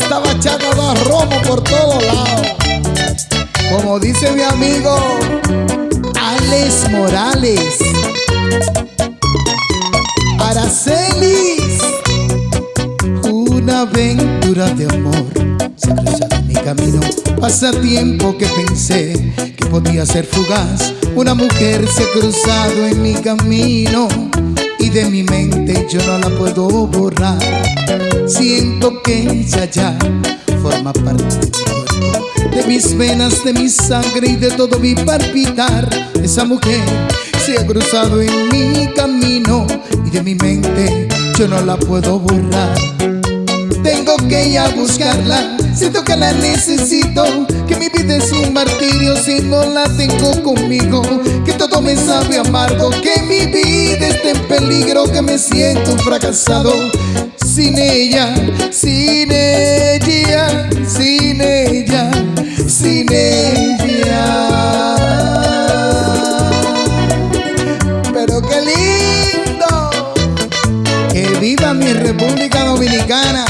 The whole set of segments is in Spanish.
Esta bachata da romo por todos lados. Como dice mi amigo Alex Morales. Aracelis. Una aventura de amor se cruza en mi camino. Pasa tiempo que pensé que podía ser fugaz. Una mujer se ha cruzado en mi camino y de mi mente yo no la puedo borrar. Siento que ella ya forma parte de mi cuerpo, de mis venas, de mi sangre y de todo mi palpitar. Esa mujer se ha cruzado en mi camino y de mi mente yo no la puedo borrar. Tengo que ir a buscarla, siento que la necesito Que mi vida es un martirio si no la tengo conmigo. Que todo me sabe amargo, que mi vida está en peligro Que me siento fracasado. Sin ella, sin ella, sin ella, sin ella. Pero qué lindo Que viva mi República Dominicana.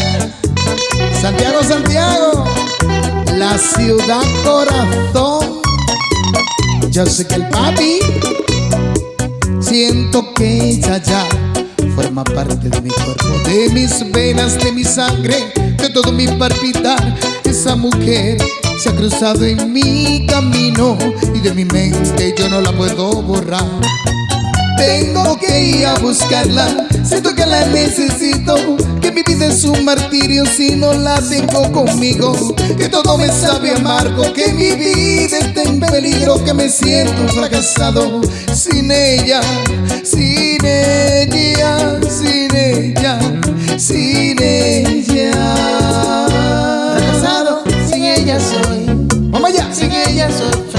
Santiago, Santiago, la ciudad corazón. Yo sé que el papi, siento que ella ya forma parte de mi cuerpo, de mis venas, de mi sangre, de todo mi palpitar. Esa mujer se ha cruzado en mi camino y de mi mente yo no la puedo borrar. Tengo que ir a buscarla, siento que la necesito. Que mi vida es un martirio si no la tengo conmigo. Que todo me sabe amargo, que mi vida está en peligro Que me siento fracasado. Sin ella, sin ella, sin ella, sin ella. Fracasado, sin ella soy. Vamos allá Sin ella soy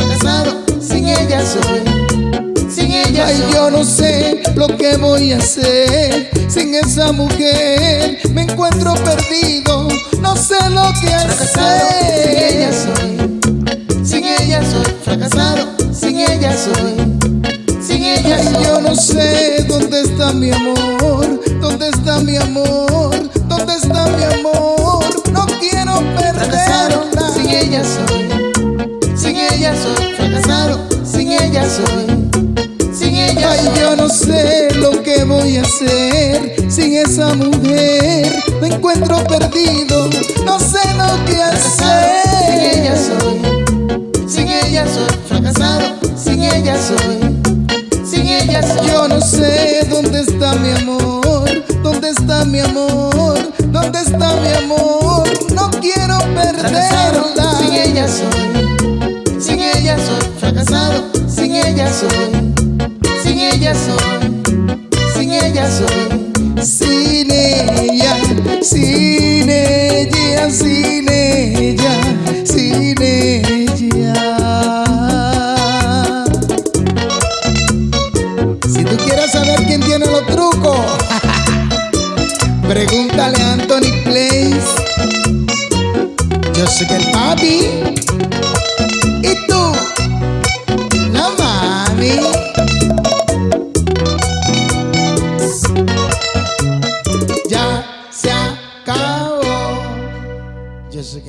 Ay, yo no sé lo que voy a hacer. Sin esa mujer. Me encuentro perdido, no sé lo que Fracasado, sin ella hacer. soy. Sin ella soy. Fracasado, sin ella soy. Sin ella Ay, soy. yo no sé dónde está mi amor, dónde está mi amor, dónde está mi amor. Ay, yo no sé lo que voy a hacer sin esa mujer. Me encuentro perdido, no sé lo que Fracasado, sin ella hacer. soy Sin ella soy fracasado, sin ella soy Sin ella soy Yo no sé dónde está mi amor, dónde está mi amor, dónde está mi amor. No quiero Fracasado, ella soy, sin ella soy Sin ella, sin ella, sin ella, sin ella. Si tú quieres saber quién tiene los trucos, pregúntale a Anthony Place. Yo sé que el papi Ya se